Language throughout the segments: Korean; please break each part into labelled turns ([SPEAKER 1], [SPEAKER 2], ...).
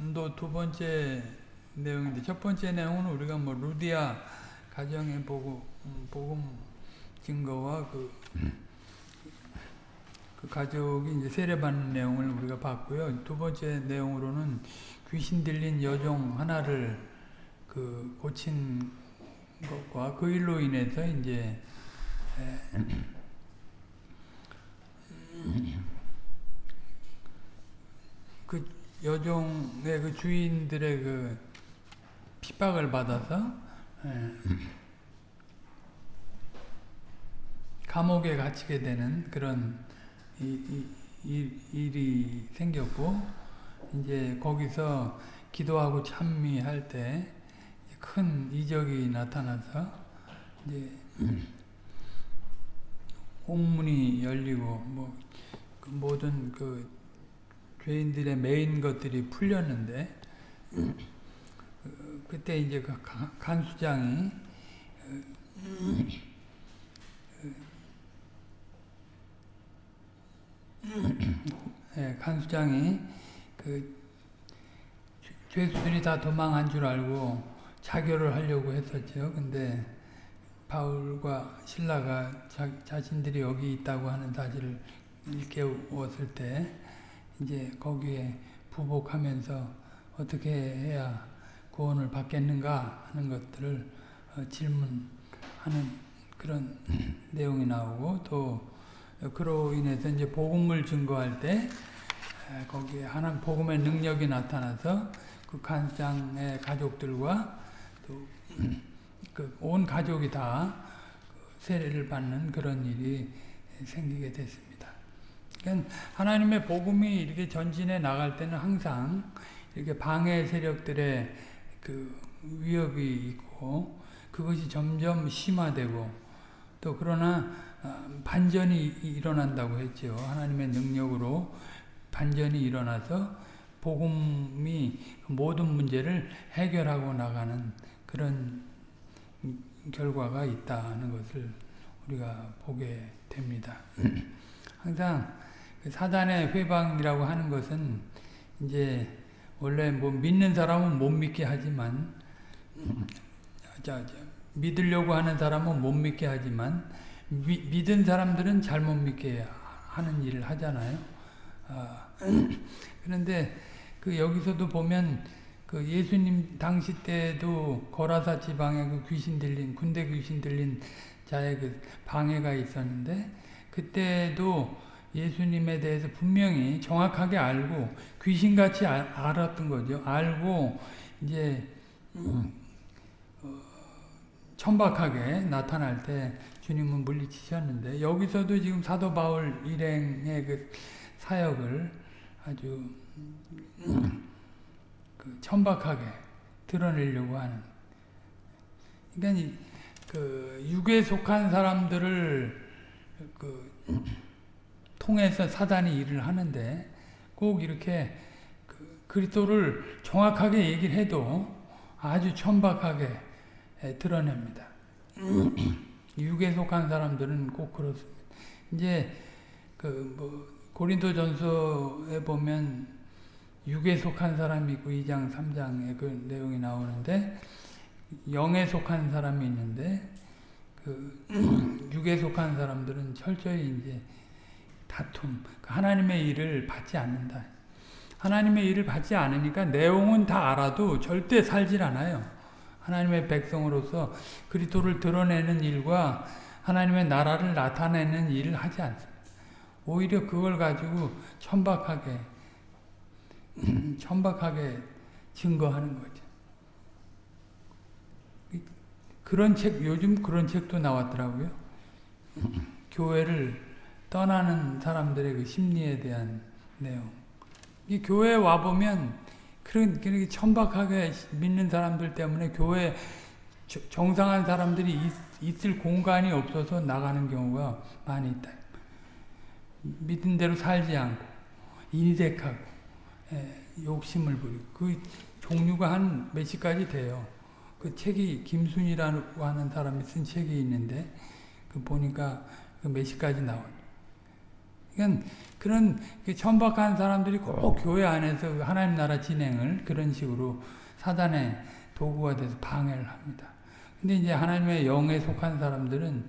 [SPEAKER 1] 오늘도 두 번째 내용인데 첫 번째 내용은 우리가 뭐 루디아 가정의 복음, 음, 복음 증거와 그, 그 가족이 이제 세례받는 내용을 우리가 봤고요. 두 번째 내용으로는 귀신 들린 여종 하나를 그 고친 것과 그 일로 인해서 이제 에, 그 여종의 그 주인들의 그 핍박을 받아서 에, 감옥에 갇히게 되는 그런 이, 이, 이, 일이 생겼고 이제 거기서 기도하고 찬미할 때 큰 이적이 나타나서 이제 옥문이 열리고 뭐 그 모든 그 죄인들의 메인 것들이 풀렸는데 그때 이제 그 간수장이 네, 간수장이 그 죄수들이 다 도망한 줄 알고 자결을 하려고 했었죠. 근데 바울과 신라가 자, 자신들이 여기 있다고 하는 사실을 일깨웠을 때 이제 거기에 부복하면서 어떻게 해야 구원을 받겠는가 하는 것들을 어, 질문하는 그런 내용이 나오고 또 그로 인해서 이제 복음을 증거할 때 거기에 하나님 복음의 능력이 나타나서 그 간장의 가족들과 또 그온 가족이 다 세례를 받는 그런 일이 생기게 됐습니다. 그러니까 하나님의 복음이 이렇게 전진해 나갈 때는 항상 이렇게 방해 세력들의 그 위협이 있고 그것이 점점 심화되고 또 그러나 반전이 일어난다고 했죠. 하나님의 능력으로 반전이 일어나서 복음이 모든 문제를 해결하고 나가는 그런 결과가 있다는 것을 우리가 보게 됩니다. 항상 사단의 회방이라고 하는 것은 이제 원래 뭐 믿는 사람은 못 믿게 하지만 믿으려고 하는 사람은 못 믿게 하지만 미, 믿은 사람들은 잘못 믿게 하는 일을 하잖아요. 아, 그런데 그 여기서도 보면 그 예수님 당시 때도 거라사 지방에 그 귀신 들린 군대 귀신 들린 자의 그 방해가 있었는데 그때도 예수님에 대해서 분명히 정확하게 알고 귀신같이 아, 알았던 거죠. 알고 이제 어, 천박하게 나타날 때 주님은 물리치셨는데 여기서도 지금 사도 바울 일행의 그 사역을 아주 그 천박하게 드러내려고 하는 그러니까 그 육에 속한 사람들을 그 통해서 사단이 일을 하는데 꼭 이렇게 그 그리스도를 정확하게 얘기를 해도 아주 천박하게 드러냅니다. 육에 속한 사람들은 꼭 그렇습니다. 이제 그 뭐 고린도전서에 보면 육에 속한 사람이 있고 2장 3장에 그 내용이 나오는데 영에 속한 사람이 있는데 그 육에 속한 사람들은 철저히 이제 다툼, 하나님의 일을 받지 않는다. 하나님의 일을 받지 않으니까 내용은 다 알아도 절대 살질 않아요. 하나님의 백성으로서 그리스도를 드러내는 일과 하나님의 나라를 나타내는 일을 하지 않습니다. 오히려 그걸 가지고 천박하게 천박하게 증거하는 거죠. 그런 책 요즘 그런 책도 나왔더라고요. 교회를 떠나는 사람들의 그 심리에 대한 내용. 이 교회에 와 보면 그런 그렇게 천박하게 믿는 사람들 때문에 교회 정상한 사람들이 있, 있을 공간이 없어서 나가는 경우가 많이 있다. 믿은 대로 살지 않고 인색하고 예, 욕심을 부리고 그 종류가 한 몇십 가지 돼요. 그 책이 김순이라고 하는 사람이 쓴 책이 있는데 그 보니까 그 몇십 가지 나와요. 그러니까 그런 그 천박한 사람들이 꼭 교회 안에서 그 하나님 나라 진행을 그런 식으로 사단의 도구가 돼서 방해를 합니다. 근데 이제 하나님의 영에 속한 사람들은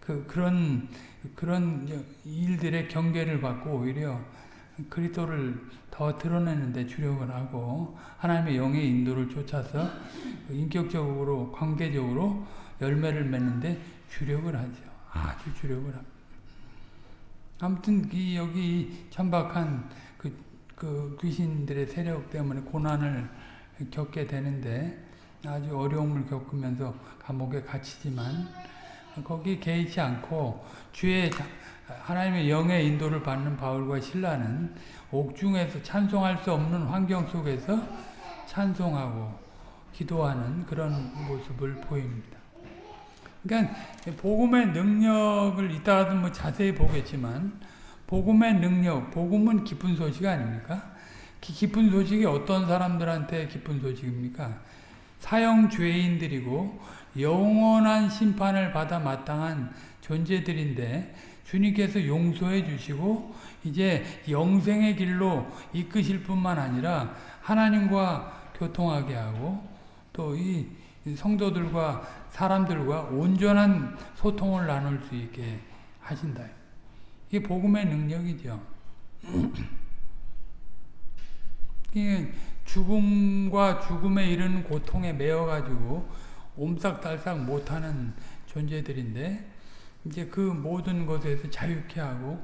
[SPEAKER 1] 그 그런 그런 일들의 경계를 받고 오히려 그리스도를 더 드러내는데 주력을 하고 하나님의 영의 인도를 쫓아서 인격적으로 관계적으로 열매를 맺는데 주력을 하죠. 아주 주력을 합니다. 아무튼 이 여기 천박한 그, 그 귀신들의 세력 때문에 고난을 겪게 되는데 아주 어려움을 겪으면서 감옥에 갇히지만 거기 개의치 않고 주의 하나님의 영의 인도를 받는 바울과 신라는 옥중에서 찬송할 수 없는 환경 속에서 찬송하고 기도하는 그런 모습을 보입니다. 그러니까 복음의 능력을 이따가도 뭐 자세히 보겠지만 복음의 능력, 복음은 기쁜 소식 아닙니까? 기쁜 소식이 어떤 사람들한테 기쁜 소식입니까? 사형 죄인들이고 영원한 심판을 받아 마땅한 존재들인데 주님께서 용서해 주시고 이제 영생의 길로 이끄실 뿐만 아니라 하나님과 교통하게 하고 또 이 성도들과 사람들과 온전한 소통을 나눌 수 있게 하신다. 이게 복음의 능력이죠. 이게 죽음과 죽음에 이르는 고통에 매여가지고 옴싹달싹 못하는 존재들인데 이제 그 모든 것에서 자유케 하고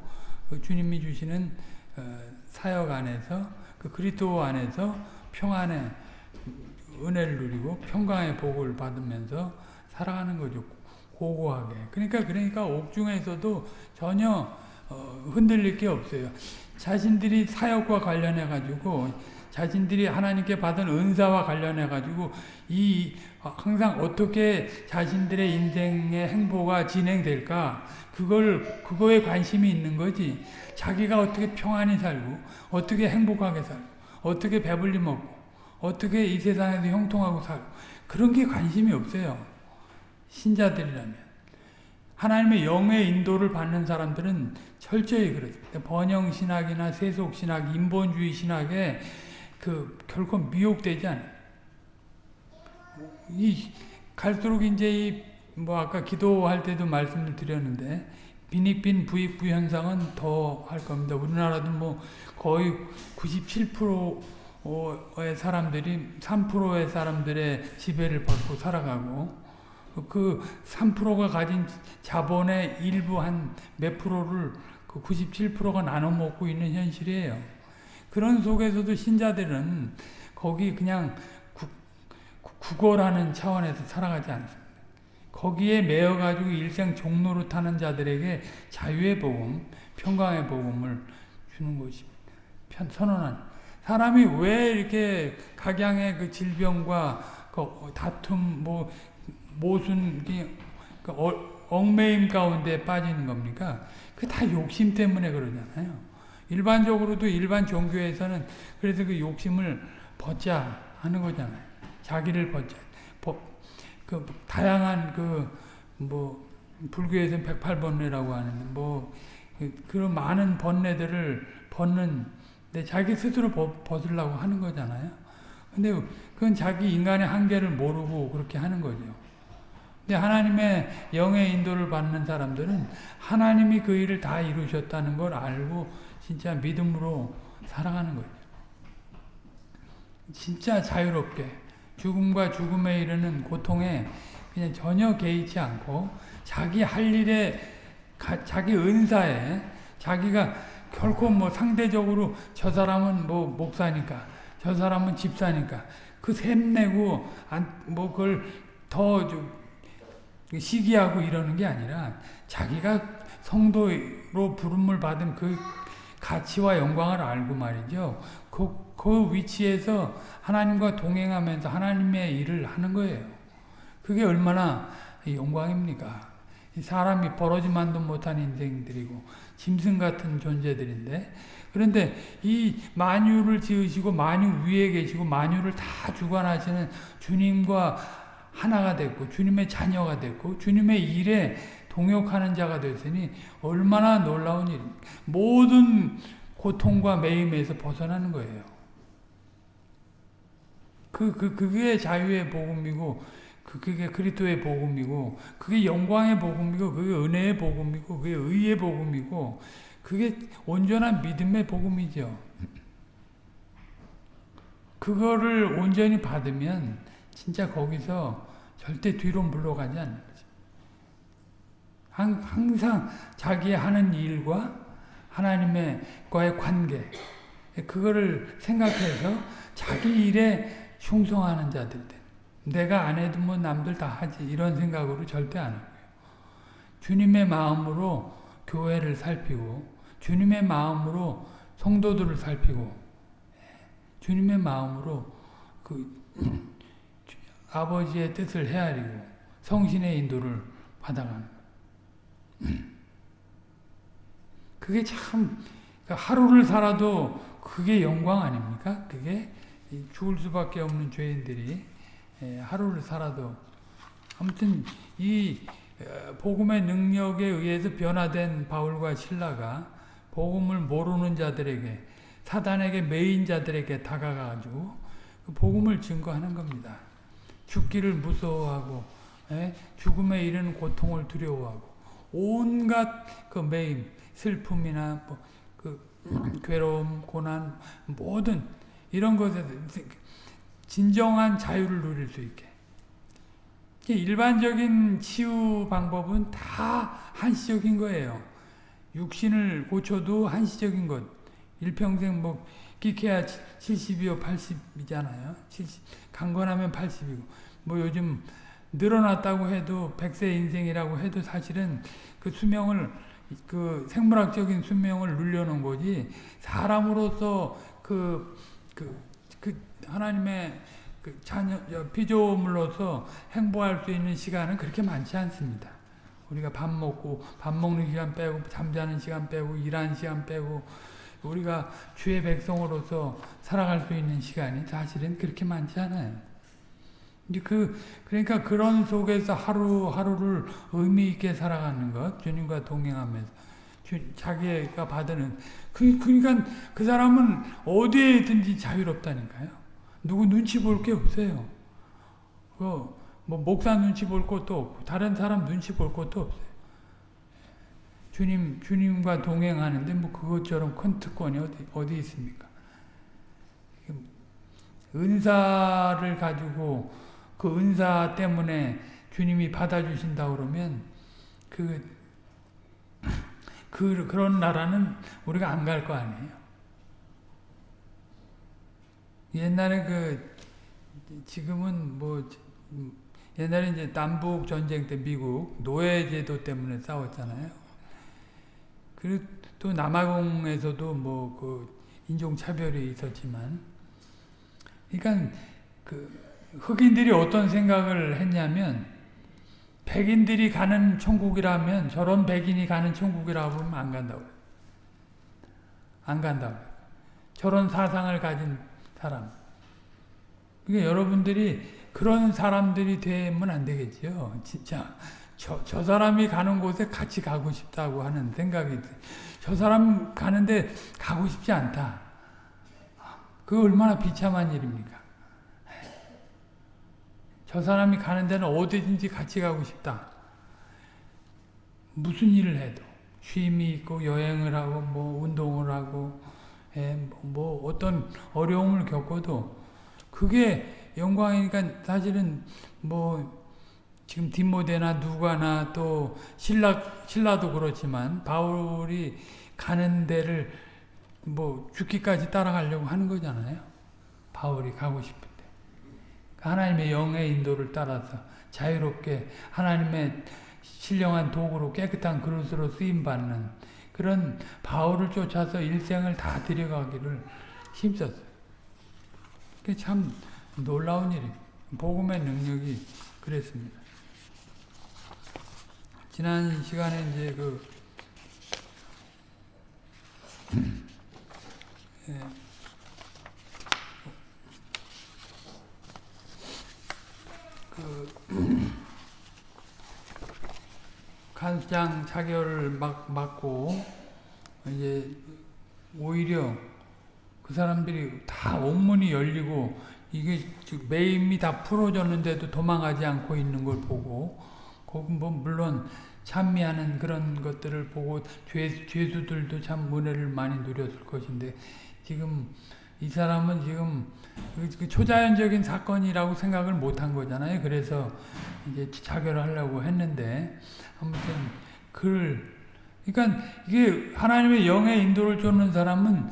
[SPEAKER 1] 그 주님이 주시는 어, 사역 안에서 그 그리스도 안에서 평안의 은혜를 누리고 평강의 복을 받으면서 살아가는 거죠. 고고하게. 그러니까 그러니까 옥중에서도 전혀 어, 흔들릴 게 없어요. 자신들이 사역과 관련해 가지고 자신들이 하나님께 받은 은사와 관련해 가지고 이 항상 어떻게 자신들의 인생의 행보가 진행될까 그걸 그거에 관심이 있는 거지. 자기가 어떻게 평안히 살고 어떻게 행복하게 살고 어떻게 배불리 먹고 어떻게 이 세상에서 형통하고 살고 그런 게 관심이 없어요. 신자들이라면. 하나님의 영의 인도를 받는 사람들은 철저히 그렇습니다. 번영 신학이나 세속 신학, 인본주의 신학에 그 결코 미혹되지 않아요. 이 갈수록 이제 이 뭐 아까 기도할 때도 말씀을 드렸는데 빈익빈 부익부 현상은 더 할 겁니다. 우리나라도 뭐 거의 97%의 사람들이 3%의 사람들의 지배를 받고 살아가고 그 3%가 가진 자본의 일부 한 몇 프로를 그 97%가 나눠 먹고 있는 현실이에요. 그런 속에서도 신자들은 거기 그냥 구걸하는 차원에서 살아가지 않습니다. 거기에 매여가지고 일생 종로로 타는 자들에게 자유의 복음, 평강의 복음을 주는 것입니다. 편, 선언한. 사람이 왜 이렇게 각양의 그 질병과 그 다툼, 뭐, 모순, 그 얽매임 가운데 빠지는 겁니까? 그 다 욕심 때문에 그러잖아요. 일반적으로도 일반 종교에서는 그래서 그 욕심을 벗자 하는 거잖아요. 자기를 벗자. 그 다양한 그 뭐 불교에서는 108번뇌라고 하는데 뭐 그런 많은 번뇌들을 벗는 데 자기 스스로 벗으려고 하는 거잖아요. 근데 그건 자기 인간의 한계를 모르고 그렇게 하는 거죠. 하나님의 영의 인도를 받는 사람들은 하나님이 그 일을 다 이루셨다는 걸 알고 진짜 믿음으로 살아가는 거죠. 진짜 자유롭게 죽음과 죽음에 이르는 고통에 그냥 전혀 개의치 않고 자기 할 일에 자기 은사에 자기가 결코 뭐 상대적으로 저 사람은 뭐 목사니까 저 사람은 집사니까 그 샘내고 뭐 그걸 더 시기하고 이러는 게 아니라 자기가 성도로 부름을 받은 그 가치와 영광을 알고 말이죠. 그, 그 위치에서 하나님과 동행하면서 하나님의 일을 하는 거예요. 그게 얼마나 영광입니까? 사람이 버러지만도 못한 인생들이고 짐승 같은 존재들인데 그런데 이 만유를 지으시고 만유 위에 계시고 만유를 다 주관하시는 주님과 하나가 됐고 주님의 자녀가 됐고 주님의 일에 동역하는 자가 됐으니 얼마나 놀라운 일입니까? 모든 고통과 매임에서 벗어나는 거예요. 그, 그, 그게 자유의 복음이고, 그, 그게 그리스도의 복음이고, 그게 영광의 복음이고, 그게 은혜의 복음이고, 그게 의의 복음이고, 그게 온전한 믿음의 복음이죠. 그거를 온전히 받으면 진짜 거기서 절대 뒤로 물러가지 않는 거죠. 항상 자기 하는 일과 하나님과의 관계, 그거를 생각해서 자기 일에 충성하는 자들 내가 안 해도 뭐 남들 다 하지 이런 생각으로 절대 안 하고요. 주님의 마음으로 교회를 살피고 주님의 마음으로 성도들을 살피고 주님의 마음으로 그 아버지의 뜻을 헤아리고 성신의 인도를 받아가는 그게 참 하루를 살아도 그게 영광 아닙니까? 그게 죽을 수밖에 없는 죄인들이 하루를 살아도 아무튼 이 복음의 능력에 의해서 변화된 바울과 신라가 복음을 모르는 자들에게 사단에게 매인 자들에게 다가가가지고 그 복음을 증거하는 겁니다. 죽기를 무서워하고 에? 죽음에 이르는 고통을 두려워하고 온갖 그 매임, 슬픔이나 뭐 그 괴로움, 고난 모든 이런 것에 진정한 자유를 누릴 수 있게 일반적인 치유 방법은 다 한시적인 거예요. 육신을 고쳐도 한시적인 것. 일평생 뭐 끼케야 70이요 80이잖아요. 70, 강건하면 80이고 뭐 요즘 늘어났다고 해도 100세 인생이라고 해도 사실은 그 수명을 그 생물학적인 수명을 늘려놓은 거지 사람으로서 그, 그, 그 하나님의 그 자녀, 피조물로서 행보할 수 있는 시간은 그렇게 많지 않습니다. 우리가 밥 먹고 밥 먹는 시간 빼고 잠자는 시간 빼고 일하는 시간 빼고 우리가 주의 백성으로서 살아갈 수 있는 시간이 사실은 그렇게 많지 않아요. 이제 그 그러니까 그런 속에서 하루하루를 의미 있게 살아가는 것, 주님과 동행하면서 주, 자기가 받는 그 그러니까 그 사람은 어디에든지 자유롭다니까요. 누구 눈치 볼 게 없어요. 그 뭐 목사 눈치 볼 것도 없고 다른 사람 눈치 볼 것도 없어요. 주님 주님과 동행하는데 뭐 그것처럼 큰 특권이 어디 어디 있습니까? 은사를 가지고 그 은사 때문에 주님이 받아주신다 그러면 그, 그 그런 나라는 우리가 안 갈 거 아니에요. 옛날에 그 지금은 뭐 옛날에 이제 남북 전쟁 때 미국 노예 제도 때문에 싸웠잖아요. 그리고 또 남아공에서도 뭐 그 인종 차별이 있었지만, 그러니까 그 흑인들이 어떤 생각을 했냐면 백인들이 가는 천국이라면 저런 백인이 가는 천국이라고 하면 안 간다고. 안 간다고. 저런 사상을 가진 사람. 그러니까 여러분들이 그런 사람들이 되면 안 되겠죠. 진짜 저, 저 사람이 가는 곳에 같이 가고 싶다고 하는 생각이 저 사람 가는데 가고 싶지 않다. 그 얼마나 비참한 일입니까? 저 사람이 가는 데는 어디든지 같이 가고 싶다. 무슨 일을 해도 쉼이 있고 여행을 하고 뭐 운동을 하고 예, 뭐 어떤 어려움을 겪어도 그게 영광이니까 사실은 뭐 지금 디모데나 누가나 또 신라 신라도 그렇지만 바울이 가는 데를 뭐 죽기까지 따라가려고 하는 거잖아요. 바울이 가고 싶은데 하나님의 영의 인도를 따라서 자유롭게 하나님의 신령한 도구로 깨끗한 그릇으로 쓰임 받는 그런 바울을 쫓아서 일생을 다 들여가기를 힘썼어요. 그게 참 놀라운 일입니다. 복음의 능력이 그랬습니다. 지난 시간에 이제 그, 예, 그 간수장 자결을 막 맞고 이제 오히려 그 사람들이 다 온문이 열리고 이게 매임이 다 풀어졌는데도 도망가지 않고 있는 걸 보고 뭐 물론 찬미하는 그런 것들을 보고 죄, 죄수들도 참 은혜를 많이 누렸을 것인데 지금 이 사람은 지금 그 초자연적인 사건이라고 생각을 못한 거잖아요. 그래서 이제 자결하려고 했는데 아무튼 글 그러니까 이게 하나님의 영의 인도를 쫓는 사람은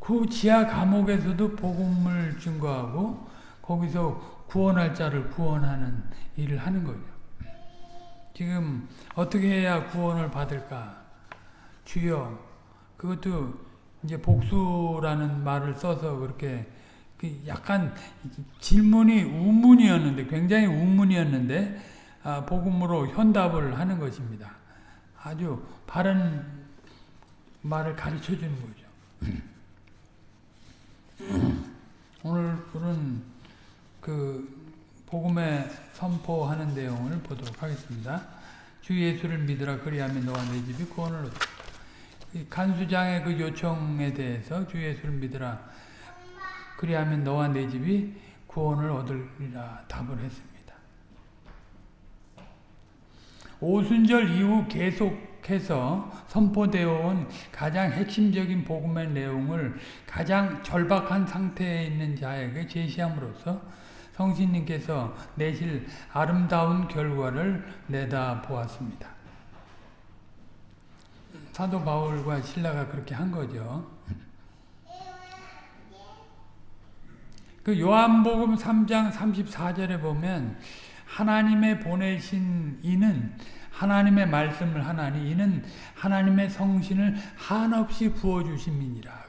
[SPEAKER 1] 그 지하 감옥에서도 복음을 증거하고 거기서 구원할 자를 구원하는 일을 하는 거죠. 지금 어떻게 해야 구원을 받을까? 주여 그것도 이제 복수라는 말을 써서 그렇게 그 약간 질문이 우문이었는데 굉장히 우문이었는데 아, 복음으로 현답을 하는 것입니다. 아주 바른 말을 가르쳐 주는 거죠. 오늘은 그 복음에 선포하는 내용을 보도록 하겠습니다. 주 예수를 믿으라 그리하면 너와 내 집이 구원을 얻다. 간수장의 그 요청에 대해서 주 예수를 믿으라 그리하면 너와 내 집이 구원을 얻으리라 답을 했습니다. 오순절 이후 계속해서 선포되어 온 가장 핵심적인 복음의 내용을 가장 절박한 상태에 있는 자에게 제시함으로써 성신님께서 내실 아름다운 결과를 내다 보았습니다. 사도 바울과 신라가 그렇게 한 거죠. 그 요한복음 3장 34절에 보면 하나님의 보내신 이는 하나님의 말씀을 하나니 이는 하나님의 성신을 한없이 부어주심이니라.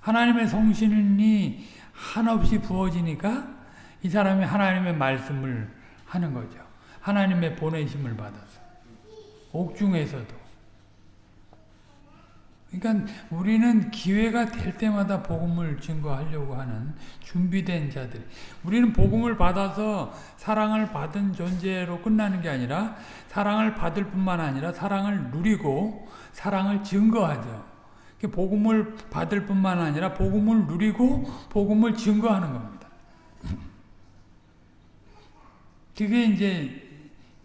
[SPEAKER 1] 하나님의 성신이 한없이 부어지니까 이 사람이 하나님의 말씀을 하는 거죠. 하나님의 보내심을 받아서. 옥중에서도. 그러니까 우리는 기회가 될 때마다 복음을 증거하려고 하는 준비된 자들. 우리는 복음을 받아서 사랑을 받은 존재로 끝나는 게 아니라 사랑을 받을 뿐만 아니라 사랑을 누리고 사랑을 증거하죠. 복음을 받을 뿐만 아니라 복음을 누리고 복음을 증거하는 겁니다. 그게 이제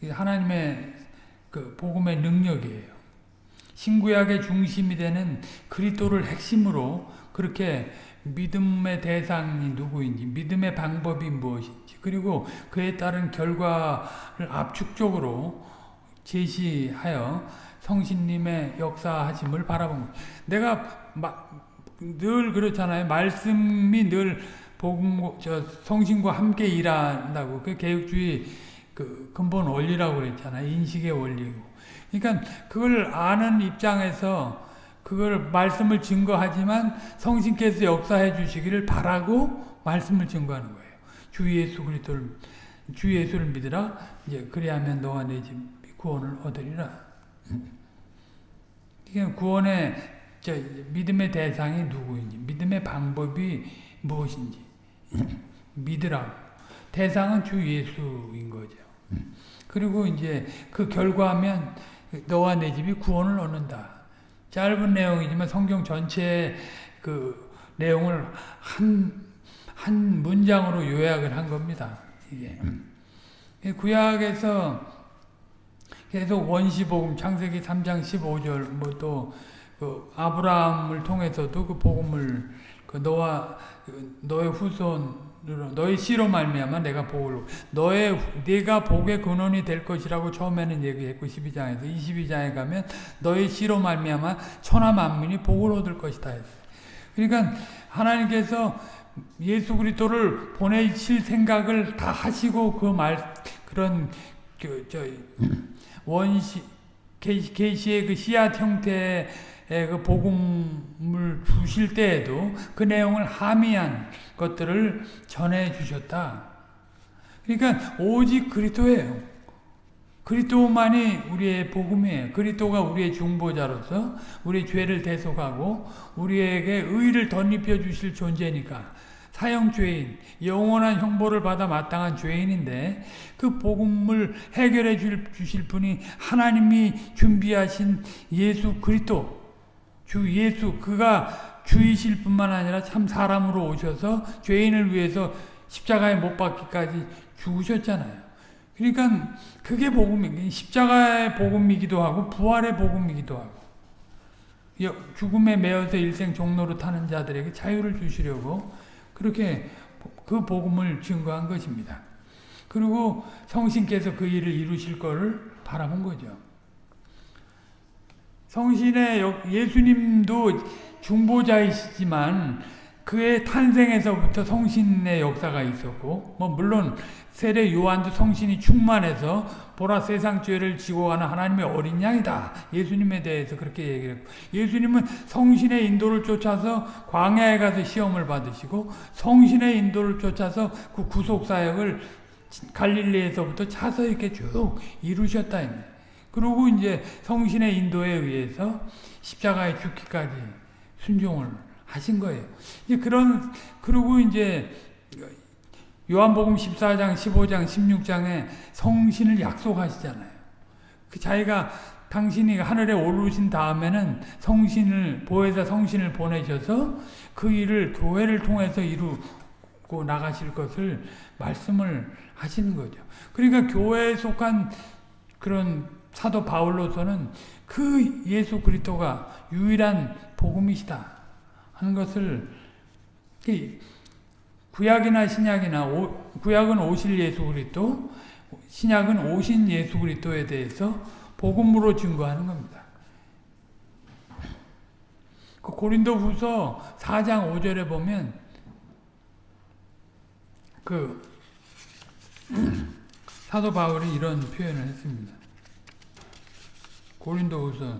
[SPEAKER 1] 하나님의 그 복음의 능력이에요. 신구약의 중심이 되는 그리스도를 핵심으로 그렇게 믿음의 대상이 누구인지, 믿음의 방법이 무엇인지, 그리고 그에 따른 결과를 압축적으로 제시하여 성신님의 역사하심을 바라본 거예요. 내가 늘 그렇잖아요. 말씀이 늘 복음, 저 성신과 함께 일한다고 그 개혁주의 그 근본 원리라고 그랬잖아요. 인식의 원리고. 그러니까 그걸 아는 입장에서 그걸 말씀을 증거하지만 성신께서 역사해 주시기를 바라고 말씀을 증거하는 거예요. 주 예수 그리스도를 주 예수를 믿으라. 이제 그리하면 너와 내 집 구원을 얻으리라. 그러니까 구원의 믿음의 대상이 누구인지, 믿음의 방법이 무엇인지 믿으라. 대상은 주 예수인 거죠. 그리고 이제 그 결과면 너와 내 집이 구원을 얻는다. 짧은 내용이지만 성경 전체 그 내용을 한, 한 문장으로 요약을 한 겁니다. 이게. 구약에서 계속 원시복음, 창세기 3장 15절, 뭐 또, 그 아브라함을 통해서도 그 복음을, 그 너와, 너의 후손, 너의 씨로 말미암아 내가 복을 너의 네가 복의 근원이 될 것이라고 처음에는 얘기했고 12장에서 22장에 가면 너의 씨로 말미암아 천하 만민이 복을 얻을 것이다 했어요. 그러니까 하나님께서 예수 그리스도를 보내실 생각을 다 하시고 그 말 그런 그 저 원시 계시의 그 씨앗 형태의 그 복음을 주실 때에도 그 내용을 함의한 것들을 전해 주셨다. 그러니까 오직 그리스도예요. 그리스도만이 우리의 복음이에요. 그리스도가 우리의 중보자로서 우리의 죄를 대속하고 우리에게 의를 덧입혀 주실 존재니까 사형 죄인, 영원한 형벌을 받아 마땅한 죄인인데 그 복음을 해결해 줄, 주실 분이 하나님이 준비하신 예수 그리스도 주 예수 그가 주이실 뿐만 아니라 참 사람으로 오셔서 죄인을 위해서 십자가에 못 박기까지 죽으셨잖아요. 그러니까 그게 복음이 십자가의 복음이기도 하고 부활의 복음이기도 하고 죽음에 매여서 일생 종로로 타는 자들에게 자유를 주시려고 그렇게 그 복음을 증거한 것입니다. 그리고 성신께서 그 일을 이루실 것을 바라본 거죠. 성신의 예수님도 중보자이시지만 그의 탄생에서부터 성신의 역사가 있었고 뭐 물론 세례 요한도 성신이 충만해서 보라 세상 죄를 지고 가는 하나님의 어린 양이다. 예수님에 대해서 그렇게 얘기했고 예수님은 성신의 인도를 쫓아서 광야에 가서 시험을 받으시고 성신의 인도를 쫓아서 그 구속 사역을 갈릴리에서부터 차서 이렇게 쭉 이루셨다. 그리고 이제 성신의 인도에 의해서 십자가에 죽기까지 순종을 하신 거예요. 이제 그런 그리고 이제 요한복음 14장, 15장, 16장에 성신을 약속하시잖아요. 그 자기가 당신이 하늘에 오르신 다음에는 성신을 보혜사 성신을 보내셔서 그 일을 교회를 통해서 이루고 나가실 것을 말씀을 하시는 거죠. 그러니까 교회에 속한 그런 사도 바울로서는 그 예수 그리스도가 유일한 복음이시다 하는 것을 구약이나 신약이나 오, 구약은 오실 예수 그리스도, 신약은 오신 예수 그리스도에 대해서 복음으로 증거하는 겁니다. 그 고린도후서 4장 5절에 보면 그 사도 바울이 이런 표현을 했습니다. 고린도후서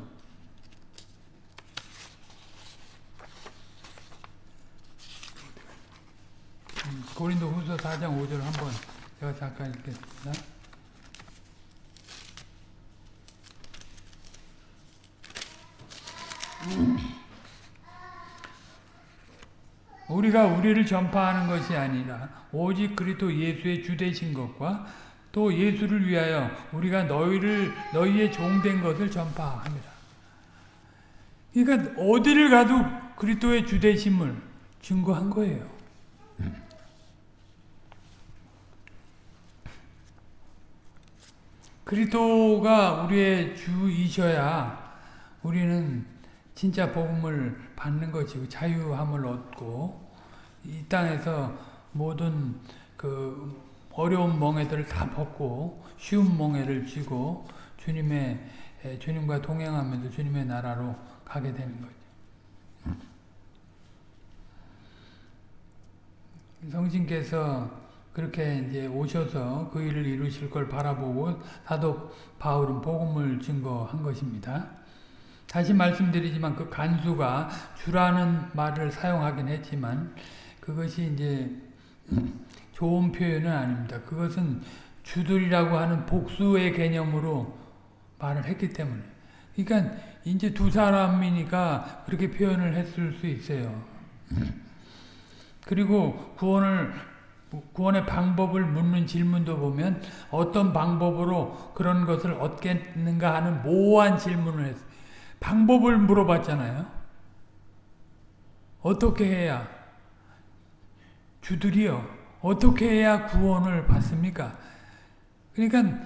[SPEAKER 1] 고린도 후서 4장 5절 한번 제가 잠깐 읽겠습니다. 우리가 우리를 전파하는 것이 아니라 오직 그리스도 예수의 주되신 것과 또 예수를 위하여 우리가 너희를 너희의 종된 것을 전파합니다. 그러니까 어디를 가도 그리스도의 주되심을 증거한 거예요. 그리스도가 우리의 주이셔야 우리는 진짜 복음을 받는 것이고 자유함을 얻고 이 땅에서 모든 그 어려운 멍에들을 다 벗고 쉬운 멍에를 쥐고 주님의 주님과 동행하면서 주님의 나라로 가게 되는 거죠. 성신께서 그렇게 이제 오셔서 그 일을 이루실 걸 바라보고 사도 바울은 복음을 증거한 것입니다. 다시 말씀드리지만 그 간수가 주라는 말을 사용하긴 했지만 그것이 이제 좋은 표현은 아닙니다. 그것은 주들이라고 하는 복수의 개념으로 말을 했기 때문에. 그러니까 이제 두 사람이니까 그렇게 표현을 했을 수 있어요. 그리고 구원을 구원의 방법을 묻는 질문도 보면 어떤 방법으로 그런 것을 얻겠는가 하는 모호한 질문을 했어요. 방법을 물어봤잖아요. 어떻게 해야 주들이요. 어떻게 해야 구원을 받습니까? 그러니까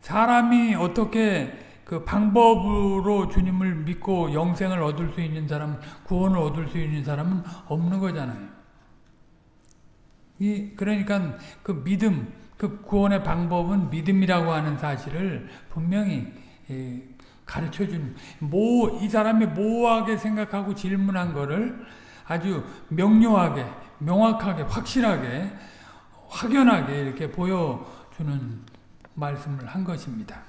[SPEAKER 1] 사람이 어떻게 그 방법으로 주님을 믿고 영생을 얻을 수 있는 사람, 구원을 얻을 수 있는 사람은 없는 거잖아요. 이 그러니까 그 믿음, 그 구원의 방법은 믿음이라고 하는 사실을 분명히 예, 가르쳐 주는 모, 이 사람이 모호하게 생각하고 질문한 거를 아주 명료하게, 명확하게, 확실하게, 확연하게 이렇게 보여주는 말씀을 한 것입니다.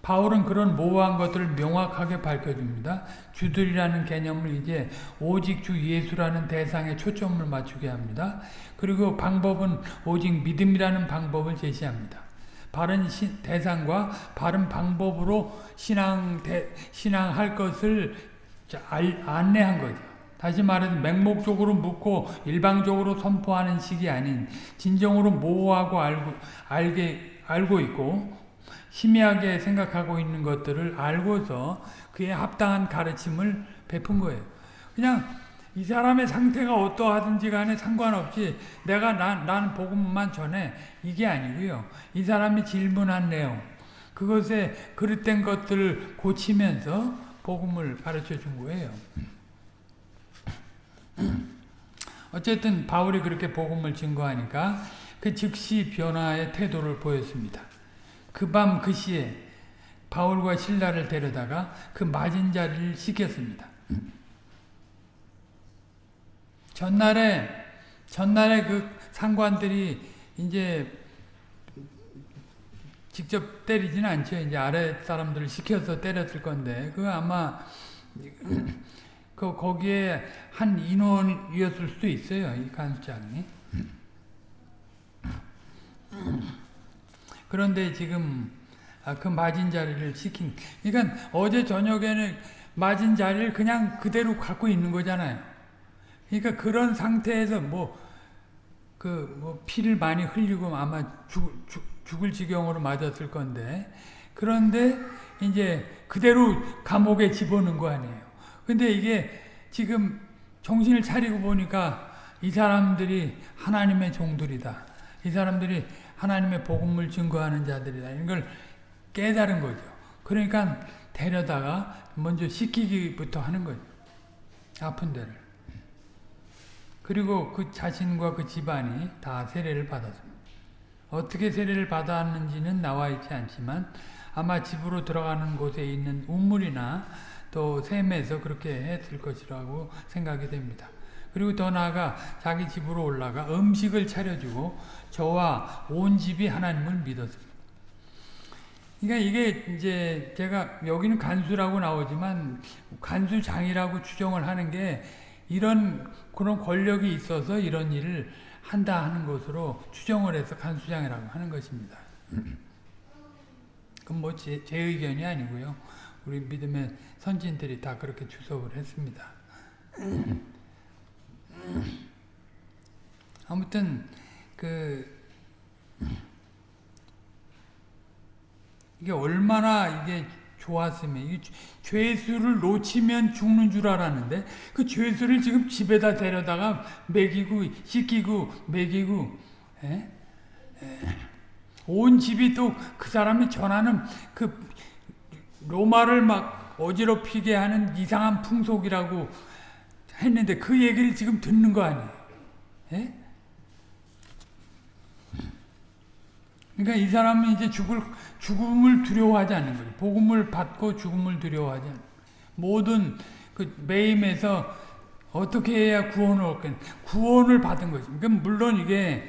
[SPEAKER 1] 바울은 그런 모호한 것들을 명확하게 밝혀줍니다. 주들이라는 개념을 이제 오직 주 예수라는 대상에 초점을 맞추게 합니다. 그리고 방법은 오직 믿음이라는 방법을 제시합니다. 바른 시, 대상과 바른 방법으로 신앙 대, 신앙할 것을 알, 안내한 거죠. 다시 말해서 맹목적으로 묻고 일방적으로 선포하는 식이 아닌 진정으로 모호하고 알고 알게 알고 있고 희미하게 생각하고 있는 것들을 알고서 그에 합당한 가르침을 베푼 거예요. 그냥 이 사람의 상태가 어떠하든지 간에 상관없이 내가 나, 나는 복음만 전해 이게 아니고요. 이 사람이 질문한 내용 그것에 그릇된 것들을 고치면서 복음을 가르쳐 준 거예요. 어쨌든 바울이 그렇게 복음을 증거하니까 그 즉시 변화의 태도를 보였습니다. 그 밤 그 시에 바울과 신라를 데려다가 그 맞은 자리를 시켰습니다. 전날에 전날에 그 상관들이 이제 직접 때리지는 않죠. 이제 아래 사람들을 시켜서 때렸을 건데 그 아마 그 거기에 한 인원이었을 수도 있어요. 이 간수장이. 그런데 지금 그 맞은 자리를 시킨. 그러니까 어제 저녁에는 맞은 자리를 그냥 그대로 갖고 있는 거잖아요. 그러니까 그런 상태에서 뭐 그 뭐 피를 많이 흘리고 아마 죽, 죽, 죽을 지경으로 맞았을 건데 그런데 이제 그대로 감옥에 집어넣은 거 아니에요. 근데 이게 지금 정신을 차리고 보니까 이 사람들이 하나님의 종들이다. 이 사람들이 하나님의 복음을 증거하는 자들이다. 이걸 깨달은 거죠. 그러니까 데려다가 먼저 시키기부터 하는 거죠. 아픈 데를. 그리고 그 자신과 그 집안이 다 세례를 받았습니다. 어떻게 세례를 받았는지는 나와 있지 않지만 아마 집으로 들어가는 곳에 있는 우물이나 또 샘에서 그렇게 했을 것이라고 생각이 됩니다. 그리고 더 나아가 자기 집으로 올라가 음식을 차려주고 저와 온 집이 하나님을 믿었습니다. 그러니까 이게 이제 제가 여기는 간수라고 나오지만 간수장이라고 추정을 하는 게 이런 그런 권력이 있어서 이런 일을 한다 하는 것으로 추정을 해서 간수장이라고 하는 것입니다. 그건 뭐 제, 제 의견이 아니고요. 우리 믿음의 선진들이 다 그렇게 주석을 했습니다. 아무튼 그 이게 얼마나 이게 좋았으면 죄수를 놓치면 죽는 줄 알았는데 그 죄수를 지금 집에다 데려다가 먹이고 씻기고 먹이고 에? 에. 온 집이 또 그 사람이 전하는 그 로마를 막 어지럽히게 하는 이상한 풍속이라고 했는데 그 얘기를 지금 듣는 거 아니에요. 에? 그러니까 이 사람은 이제 죽을 죽음을 두려워하지 않는 거죠. 복음을 받고 죽음을 두려워하지 않는 모든 그 매임에서 어떻게 해야 구원을 얻겠 구원을 받은 거죠. 그러니까 물론 이게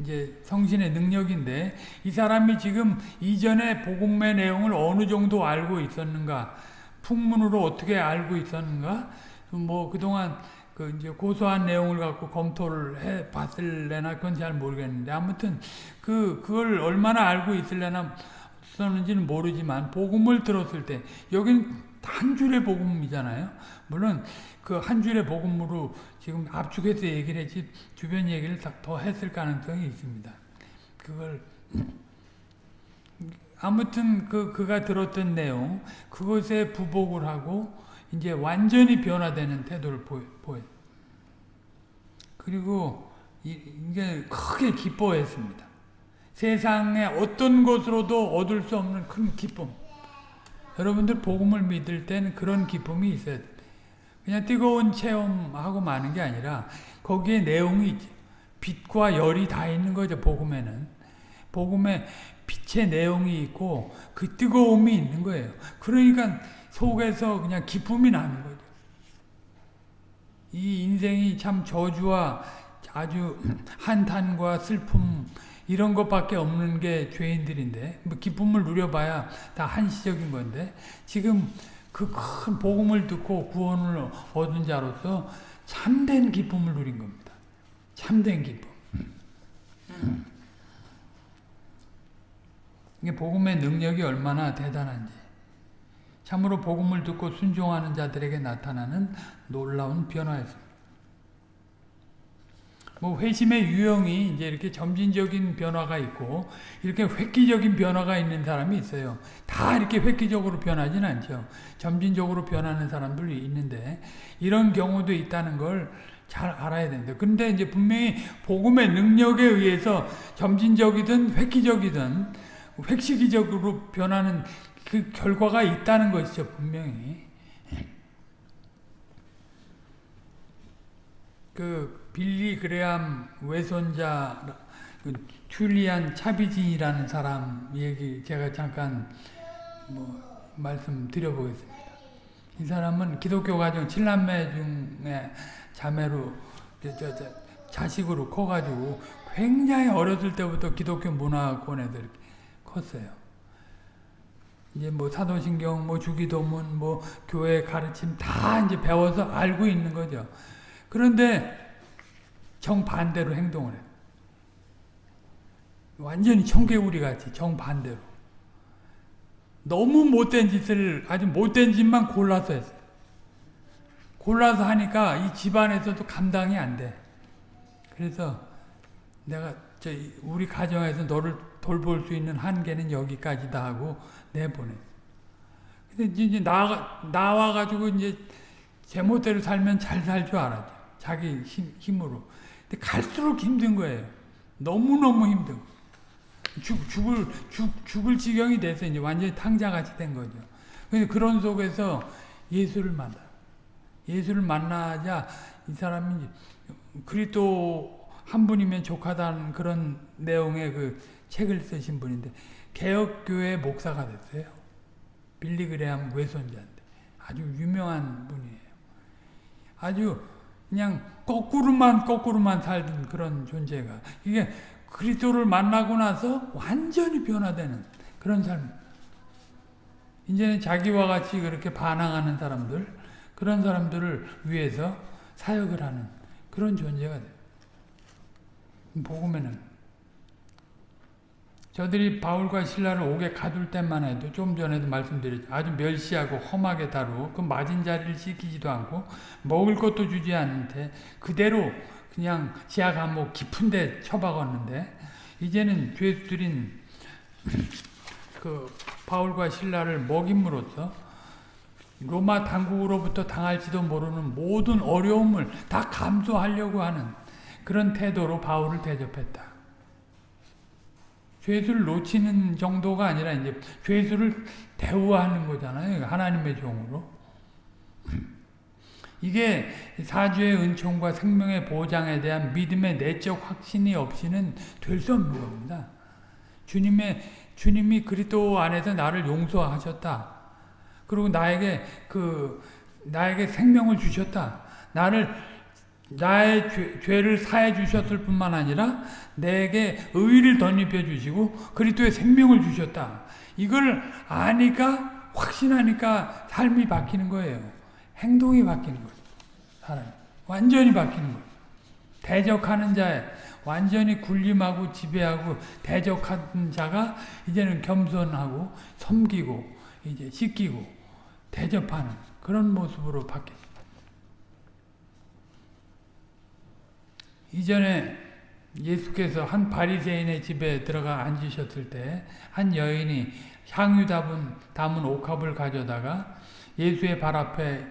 [SPEAKER 1] 이제 성신의 능력인데 이 사람이 지금 이전에 복음의 내용을 어느 정도 알고 있었는가 풍문으로 어떻게 알고 있었는가 뭐 그동안 그 이제 고소한 내용을 갖고 검토를 해 봤을래나 그건 잘 모르겠는데 아무튼 그 그걸 얼마나 알고 있을래나 썼는지는 모르지만 복음을 들었을 때 여긴 한 줄의 복음이잖아요. 물론 그 한 줄의 복음으로 지금 압축해서 얘기를 했지 주변 얘기를 더 했을 가능성이 있습니다. 그걸 아무튼 그 그가 들었던 내용 그것에 부복을 하고 이제 완전히 변화되는 태도를 보여. 그리고 이게 크게 기뻐했습니다. 세상의 어떤 것으로도 얻을 수 없는 큰 기쁨. 여러분들 복음을 믿을 때는 그런 기쁨이 있어야 돼. 그냥 뜨거운 체험하고 마는 게 아니라 거기에 내용이. 빛과 열이 다 있는 거죠. 복음에는. 복음에 빛의 내용이 있고 그 뜨거움이 있는 거예요. 그러니까 속에서 그냥 기쁨이 나는 거죠. 이 인생이 참 저주와 아주 한탄과 슬픔 이런 것밖에 없는 게 죄인들인데 뭐 기쁨을 누려봐야 다 한시적인 건데 지금 그 큰 복음을 듣고 구원을 얻은 자로서 참된 기쁨을 누린 겁니다. 참된 기쁨. 이게 복음의 능력이 얼마나 대단한지. 참으로 복음을 듣고 순종하는 자들에게 나타나는 놀라운 변화였습니다. 뭐 회심의 유형이 이제 이렇게 점진적인 변화가 있고 이렇게 획기적인 변화가 있는 사람이 있어요. 다 이렇게 획기적으로 변하진 않죠. 점진적으로 변하는 사람들이 있는데 이런 경우도 있다는 걸 잘 알아야 된다. 근데 이제 분명히 복음의 능력에 의해서 점진적이든 획기적이든 획시기적으로 변하는 그 결과가 있다는 것이죠. 분명히. 그 빌리 그레암 외손자 그 툴리안 차비진이라는 사람 얘기 제가 잠깐 뭐 말씀드려보겠습니다. 이 사람은 기독교 가정 7남매 중에 자매로 저, 저, 저, 자식으로 커가지고 굉장히 어렸을 때부터 기독교 문화권에서 이렇게 컸어요. 이제 뭐 사도신경, 뭐 주기도문, 뭐 교회 가르침 다 이제 배워서 알고 있는 거죠. 그런데 정반대로 행동을 해요. 완전히 청개구리 같이 정반대로. 너무 못된 짓을 아주 못된 짓만 골라서 했어요. 골라서 하니까 이 집안에서도 감당이 안 돼. 그래서 내가 저 우리 가정에서 너를 돌볼 수 있는 한계는 여기까지다 하고 내보내. 근데 이제 나와 나와 가지고 이제 제멋대로 살면 잘 살 줄 알았죠. 자기 힘, 힘으로. 근데 갈수록 힘든 거예요. 너무너무 힘들고. 죽, 죽을, 죽, 죽을 지경이 돼서 이제 완전히 탕자같이 된 거죠. 근데 그런 속에서 예수를 만나. 예수를 만나자 이 사람이 그리스도 한 분이면 족하다는 그런 내용의 그 책을 쓰신 분인데 개혁교회 목사가 됐어요. 빌리 그레암 외손자인데 아주 유명한 분이에요. 아주 그냥 거꾸로만 거꾸로만 살던 그런 존재가 이게 그리스도를 만나고 나서 완전히 변화되는 그런 삶. 이제는 자기와 같이 그렇게 반항하는 사람들, 그런 사람들을 위해서 사역을 하는 그런 존재가 돼요. 복음에는 저들이 바울과 신라를 옥에 가둘 때만 해도 좀 전에도 말씀드렸죠. 아주 멸시하고 험하게 다루고 그 맞은 자리를 지키지도 않고 먹을 것도 주지 않는데 그대로 그냥 지하 감옥 깊은 데 처박았는데 이제는 죄수들인 그 바울과 신라를 먹임으로써 로마 당국으로부터 당할지도 모르는 모든 어려움을 다 감수하려고 하는 그런 태도로 바울을 대접했다. 죄수를 놓치는 정도가 아니라 이제 죄수를 대우하는 거잖아요. 하나님의 종으로. 이게 사주의 은총과 생명의 보장에 대한 믿음의 내적 확신이 없이는 될 수 없는 겁니다. 주님의 주님이 그리스도 안에서 나를 용서하셨다. 그리고 나에게 그 나에게 생명을 주셨다. 나를 나의 죄, 죄를 사해 주셨을 뿐만 아니라 내게 의를 덧입혀 주시고 그리스도의 생명을 주셨다. 이걸 아니까 확신하니까 삶이 바뀌는 거예요. 행동이 바뀌는 거예요. 사람 완전히 바뀌는 거예요. 대적하는 자에 완전히 군림하고 지배하고 대적하는 자가 이제는 겸손하고 섬기고 이제 씻기고 대접하는 그런 모습으로 바뀌었습니다. 이전에 예수께서 한 바리새인의 집에 들어가 앉으셨을 때 한 여인이 향유 담은, 담은 옥합을 가져다가 예수의 발 앞에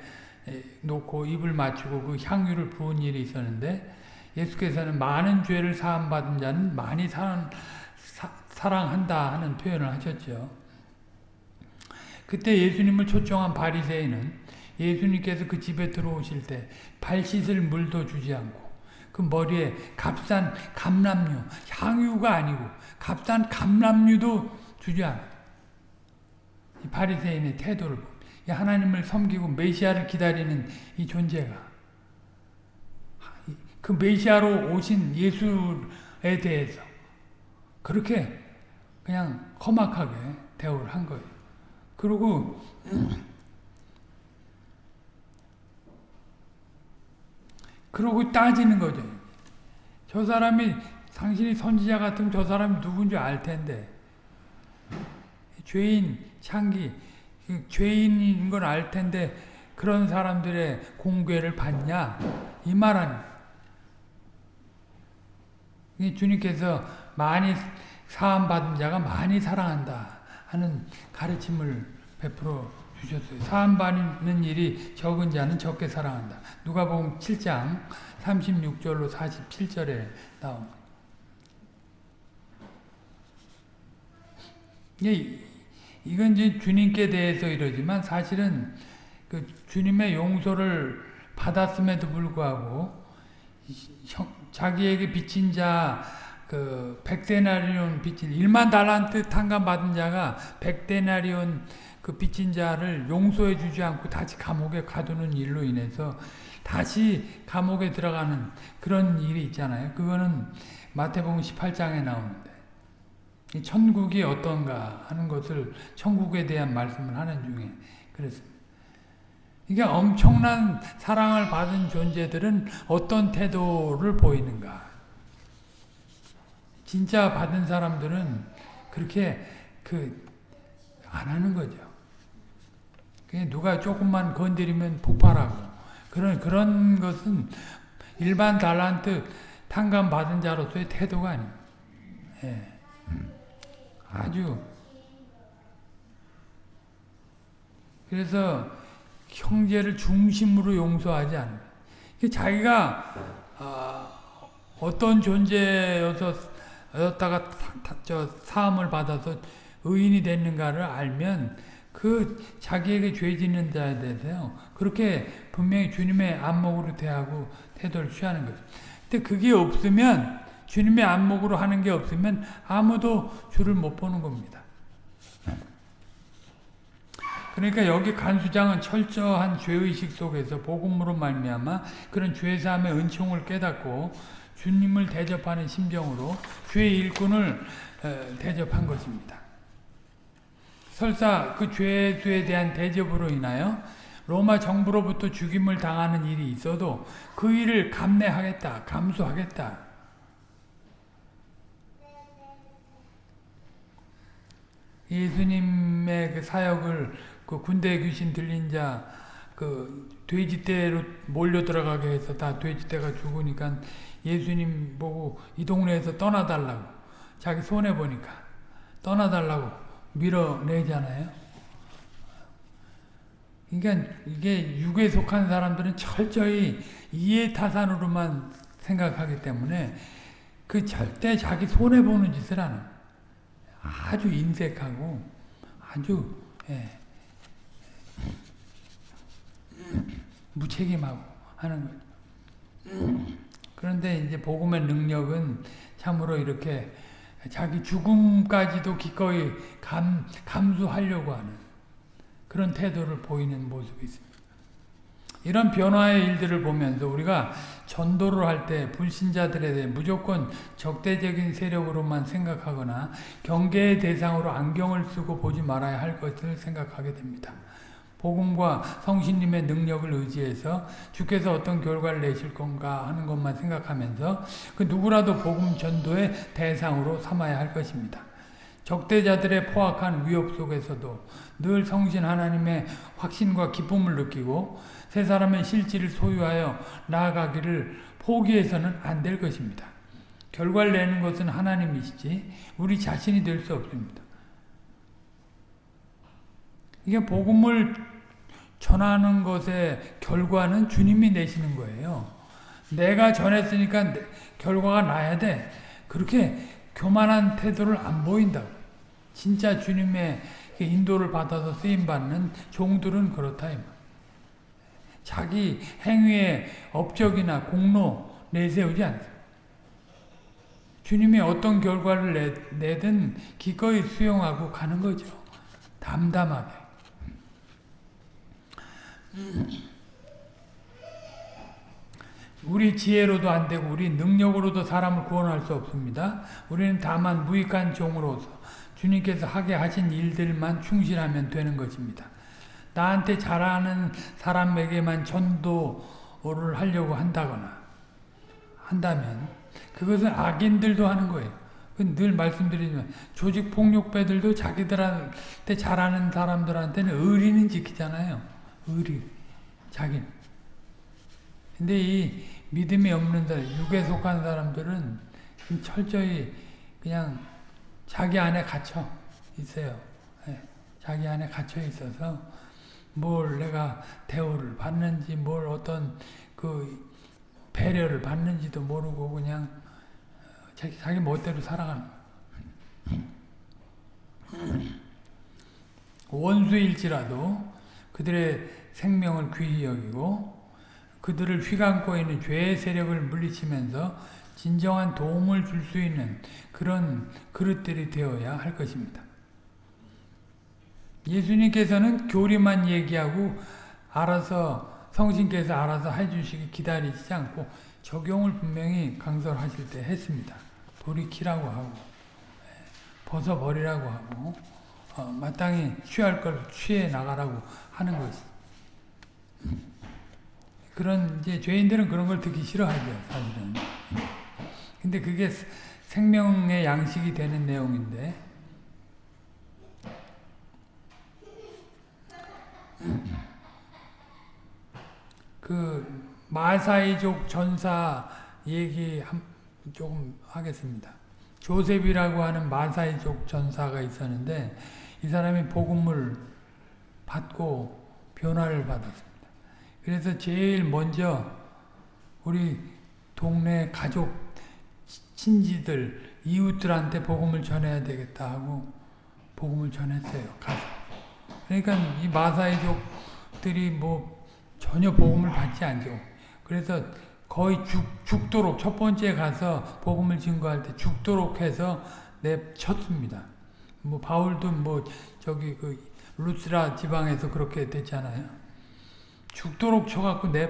[SPEAKER 1] 놓고 입을 맞추고 그 향유를 부은 일이 있었는데 예수께서는 많은 죄를 사함받은 자는 많이 사랑, 사, 사랑한다 하는 표현을 하셨죠. 그때 예수님을 초청한 바리새인은 예수님께서 그 집에 들어오실 때 발 씻을 물도 주지 않고 그 머리에 값싼 감람류, 향유가 아니고 값싼 감람류도 주지 않아. 이 바리새인의 태도를 하나님을 섬기고 메시아를 기다리는 이 존재가 그 메시아로 오신 예수에 대해서 그렇게 그냥 험악하게 대우를 한 거예요. 그리고 그러고 따지는 거죠. 저 사람이 당신이 선지자 같으면 저 사람이 누군지 알 텐데 죄인 창기 이 죄인인 걸알 텐데 그런 사람들의 공괴를 받냐 이말 아니. 이 주님께서 많이 사함 받은 자가 많이 사랑한다 하는 가르침을 베풀어 주셨어요. 사함 받는 일이 적은 자는 적게 사랑한다. 누가복음 7장 36절로 47절에 나옵니다. 이 이건 이제 주님께 대해서 이러지만 사실은 그 주님의 용서를 받았음에도 불구하고 자기에게 빚진 자, 그 백데나리온 빚진 1만 달란트 탕감 받은 자가 백데나리온 그 빚진 자를 용서해 주지 않고 다시 감옥에 가두는 일로 인해서 다시 감옥에 들어가는 그런 일이 있잖아요. 그거는 마태복음 18장에 나오는데 천국이 어떤가 하는 것을 천국에 대한 말씀을 하는 중에 그랬습니다. 이게 엄청난 사랑을 받은 존재들은 어떤 태도를 보이는가? 진짜 받은 사람들은 그렇게 그 안 하는 거죠. 누가 조금만 건드리면 폭발하고 그런 그런 것은 일반 달란트 탕감 받은 자로서의 태도가 아닙니다. 예. 아주 그래서 형제를 중심으로 용서하지 않습니다. 자기가 어, 떤 존재였다가 저 사함을 받아서 의인이 됐는가를 알면 그 자기에게 죄 짓는 자에 대해서요 그렇게 분명히 주님의 안목으로 대하고 태도를 취하는 거죠. 근데 그게 없으면 주님의 안목으로 하는 게 없으면 아무도 주를 못 보는 겁니다. 그러니까 여기 간수장은 철저한 죄의식 속에서 복음으로 말미암아 그런 죄사함의 은총을 깨닫고 주님을 대접하는 심정으로 죄의 일꾼을 대접한 것입니다. 설사 그 죄수에 대한 대접으로 인하여 로마 정부로부터 죽임을 당하는 일이 있어도 그 일을 감내하겠다, 감수하겠다. 예수님의 그 사역을 그 군대 귀신 들린 자, 그 돼지떼로 몰려 들어가게 해서 다 돼지떼가 죽으니까 예수님 보고 이 동네에서 떠나달라고 자기 손해 보니까 떠나달라고 밀어내잖아요. 그러니까 이게 육에 속한 사람들은 철저히 이해타산으로만 생각하기 때문에 그 절대 자기 손해 보는 짓을 안 해요. 아주 인색하고 아주 예, 무책임하고 하는 거죠. 그런데 이제 복음의 능력은 참으로 이렇게 자기 죽음까지도 기꺼이 감, 감수하려고 하는 그런 태도를 보이는 모습이 있습니다. 이런 변화의 일들을 보면서 우리가 전도를 할 때 불신자들에 대해 무조건 적대적인 세력으로만 생각하거나 경계의 대상으로 안경을 쓰고 보지 말아야 할 것을 생각하게 됩니다. 복음과 성신님의 능력을 의지해서 주께서 어떤 결과를 내실 건가 하는 것만 생각하면서 그 누구라도 복음 전도의 대상으로 삼아야 할 것입니다. 적대자들의 포악한 위협 속에서도 늘 성신 하나님의 확신과 기쁨을 느끼고 세 사람의 실질을 소유하여 나아가기를 포기해서는 안 될 것입니다. 결과를 내는 것은 하나님이시지 우리 자신이 될 수 없습니다. 이게 복음을 전하는 것의 결과는 주님이 내시는 거예요. 내가 전했으니까 결과가 나야 돼. 그렇게 교만한 태도를 안 보인다고. 진짜 주님의 인도를 받아서 쓰임받는 종들은 그렇다. 자기 행위의 업적이나 공로 내세우지 않습니다. 주님이 어떤 결과를 내, 든 기꺼이 수용하고 가는 거죠. 담담하게. 우리 지혜로도 안 되고 우리 능력으로도 사람을 구원할 수 없습니다. 우리는 다만 무익한 종으로서 주님께서 하게 하신 일들만 충실하면 되는 것입니다. 나한테 잘하는 사람에게만 전도를 하려고 한다거나 한다면 그것은 악인들도 하는 거예요. 그늘 말씀드리지만 조직 폭력배들도 자기들한테 잘하는 사람들한테는 의리는 지키잖아요. 의리. 자기. 근데 이 믿음이 없는 사람, 육에 속한 사람들은 철저히 그냥 자기 안에 갇혀 있어요. 예, 자기 안에 갇혀 있어서 뭘 내가 대우를 받는지 뭘 어떤 그 배려를 받는지도 모르고 그냥 자기, 자기 멋대로 살아가는 거예요. 원수일지라도 그들의 생명을 귀히 여기고 그들을 휘감고 있는 죄의 세력을 물리치면서 진정한 도움을 줄 수 있는 그런 그릇들이 되어야 할 것입니다. 예수님께서는 교리만 얘기하고 알아서 성신께서 알아서 해주시기 기다리지 않고 적용을 분명히 강설하실 때 했습니다. 돌이키라고 하고 벗어버리라고 하고 어, 마땅히 취할 걸 취해 나가라고 하는 것이 그런 이제 죄인들은 그런 걸 듣기 싫어하죠 사실은. 근데 그게 생명의 양식이 되는 내용인데. 그 마사이족 전사 얘기 한, 조금 하겠습니다. 조셉이라고 하는 마사이족 전사가 있었는데 이 사람이 복음을 받고 변화를 받았습니다. 그래서 제일 먼저 우리 동네 가족 친지들 이웃들한테 복음을 전해야 되겠다 하고 복음을 전했어요. 가서. 그러니까 이 마사이족들이 뭐 전혀 복음을 받지 않죠. 그래서 거의 죽, 죽도록 첫 번째 가서 복음을 증거할 때 죽도록 해서 내쳤습니다. 뭐 바울도 뭐 저기 그 루스라 지방에서 그렇게 됐잖아요. 죽도록 쳐갖고 내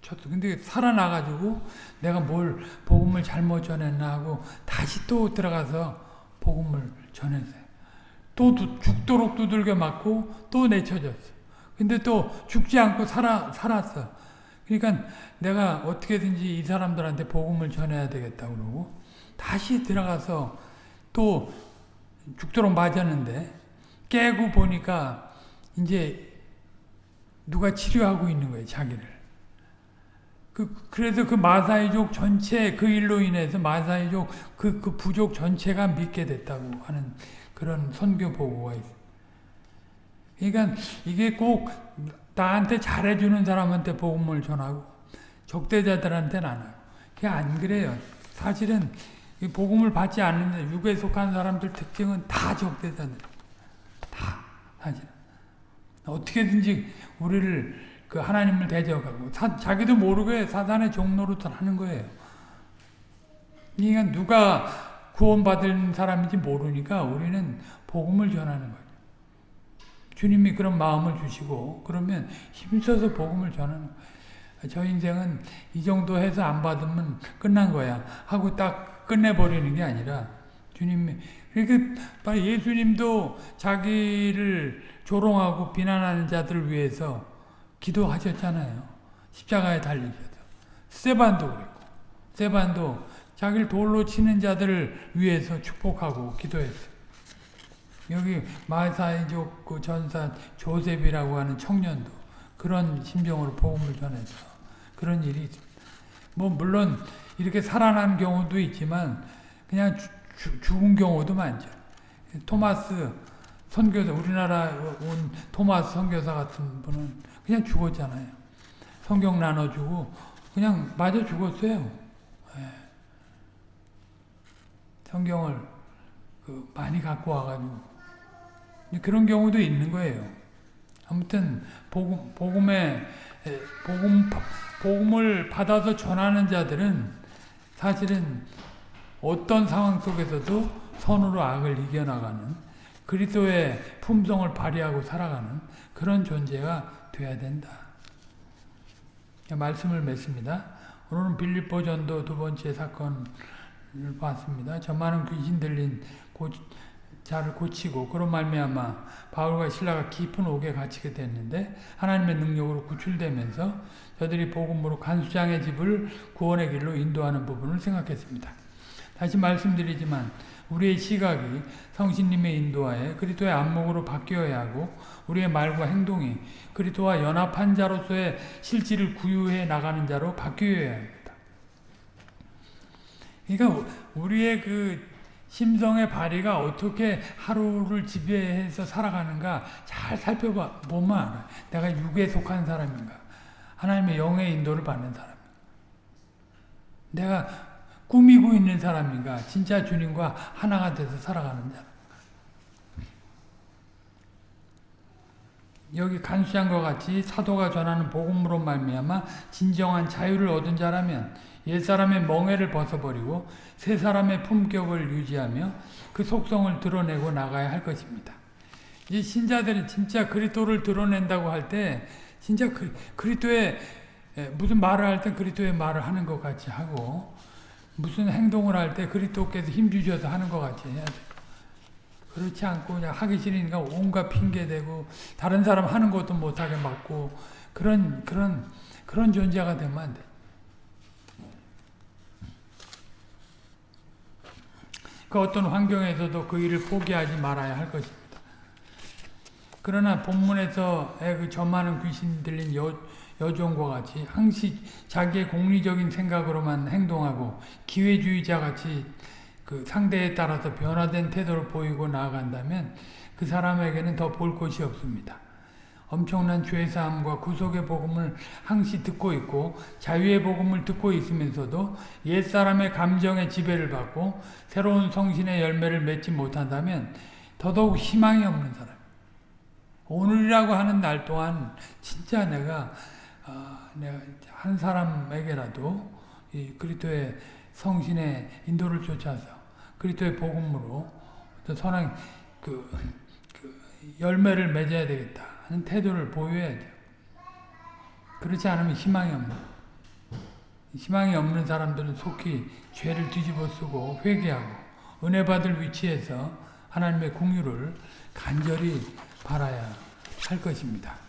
[SPEAKER 1] 쳤어. 근데 살아나가지고 내가 뭘 복음을 잘못 전했나 하고 다시 또 들어가서 복음을 전했어요. 또 죽도록 두들겨 맞고 또 내쳐졌어. 근데 또 죽지 않고 살아, 살았어. 그러니까 내가 어떻게든지 이 사람들한테 복음을 전해야 되겠다 그러고 다시 들어가서 또 죽도록 맞았는데 깨고 보니까 이제 누가 치료하고 있는 거예요, 자기를. 그, 그래서 그 마사이족 전체 그 일로 인해서 마사이족 그, 그 부족 전체가 믿게 됐다고 하는 그런 선교 보고가 있어요. 그러니까 이게 꼭 나한테 잘해주는 사람한테 복음을 전하고 적대자들한테는 안 하고 그게 안 그래요. 사실은 복음을 받지 않는 육에 속한 사람들 특징은 다 적대자들. 다 사실. 어떻게든지 우리를 그 하나님을 대적하고 사, 자기도 모르게 사단의 종로로 하는 거예요. 그러니까 누가 구원받은 사람인지 모르니까 우리는 복음을 전하는 거예요. 주님이 그런 마음을 주시고 그러면 힘써서 복음을 전하는 거예요. 저 인생은 이 정도 해서 안 받으면 끝난 거야 하고 딱 끝내버리는 게 아니라 주님이 그러니까 예수님도 자기를 조롱하고 비난하는 자들을 위해서 기도하셨잖아요. 십자가에 달리셔서. 세반도 그랬고 세반도 자기를 돌로 치는 자들을 위해서 축복하고 기도했어요. 여기 마사이족 그 전사 조셉이라고 하는 청년도 그런 심정으로 복음을 전해서 그런 일이. 뭐 물론 이렇게 살아난 경우도 있지만 그냥 주, 주, 죽은 경우도 많죠. 토마스 선교사 우리나라 온 토마스 선교사 같은 분은 그냥 죽었잖아요. 성경 나눠주고 그냥 맞아 죽었어요. 예. 성경을 그 많이 갖고 와가지고 그런 경우도 있는 거예요. 아무튼 복음, 복음에 복음 복음을 받아서 전하는 자들은 사실은 어떤 상황 속에서도 선으로 악을 이겨나가는 그리스도의 품성을 발휘하고 살아가는 그런 존재가 돼야 된다. 말씀을 맺습니다. 오늘은 빌립보 전도 두 번째 사건을 봤습니다. 저 많은 귀신 들린 고, 자를 고치고 그런 말미암아 바울과 신라가 깊은 옥에 갇히게 됐는데 하나님의 능력으로 구출되면서 저들이 복음으로 간수장의 집을 구원의 길로 인도하는 부분을 생각했습니다. 다시 말씀드리지만 우리의 시각이 성신님의 인도하에 그리스도의 안목으로 바뀌어야 하고 우리의 말과 행동이 그리스도와 연합한 자로서의 실질을 구유해 나가는 자로 바뀌어야 합니다. 그러니까 우리의 그 심성의 발휘가 어떻게 하루를 지배해서 살아가는가 잘 살펴보면 알아요. 내가 육에 속한 사람인가 하나님의 영의 인도를 받는 사람 내가 꾸미고 있는 사람인가 진짜 주님과 하나가 돼서 살아가는 자 여기 간수장과 같이 사도가 전하는 복음으로 말미암아 진정한 자유를 얻은 자라면 옛사람의 멍해를 벗어버리고 새 사람의 품격을 유지하며 그 속성을 드러내고 나가야 할 것입니다. 이 신자들이 진짜 그리스도를 드러낸다고 할 때 진짜 그, 그리스도의 무슨 말을 할 때 그리스도의 말을 하는 것 같이 하고 무슨 행동을 할 때 그리스도께서 힘 주셔서 하는 것 같이 해야 돼. 그렇지 않고 그냥 하기 싫으니까 온갖 핑계 대고 다른 사람 하는 것도 못하게 막고 그런 그런 그런 존재가 되면 안 돼. 그 어떤 환경에서도 그 일을 포기하지 말아야 할 것입니다. 그러나 본문에서의 그 저많은 귀신 들린 여, 여종과 같이 항시 자기의 공리적인 생각으로만 행동하고 기회주의자 같이 그 상대에 따라서 변화된 태도를 보이고 나아간다면 그 사람에게는 더볼 곳이 없습니다. 엄청난 죄사함과 구속의 복음을 항시 듣고 있고 자유의 복음을 듣고 있으면서도 옛사람의 감정의 지배를 받고 새로운 성신의 열매를 맺지 못한다면 더더욱 희망이 없는 사람. 오늘이라고 하는 날 동안 진짜 내가 어, 내가 한 사람에게라도 이 그리스도의 성신의 인도를 쫓아서 그리스도의 복음으로 선한 그, 그 열매를 맺어야 되겠다 하는 태도를 보여야 돼요. 그렇지 않으면 희망이 없는 희망이 없는 사람들은 속히 죄를 뒤집어 쓰고 회개하고 은혜 받을 위치에서 하나님의 공유를 간절히 바라야 할 것입니다.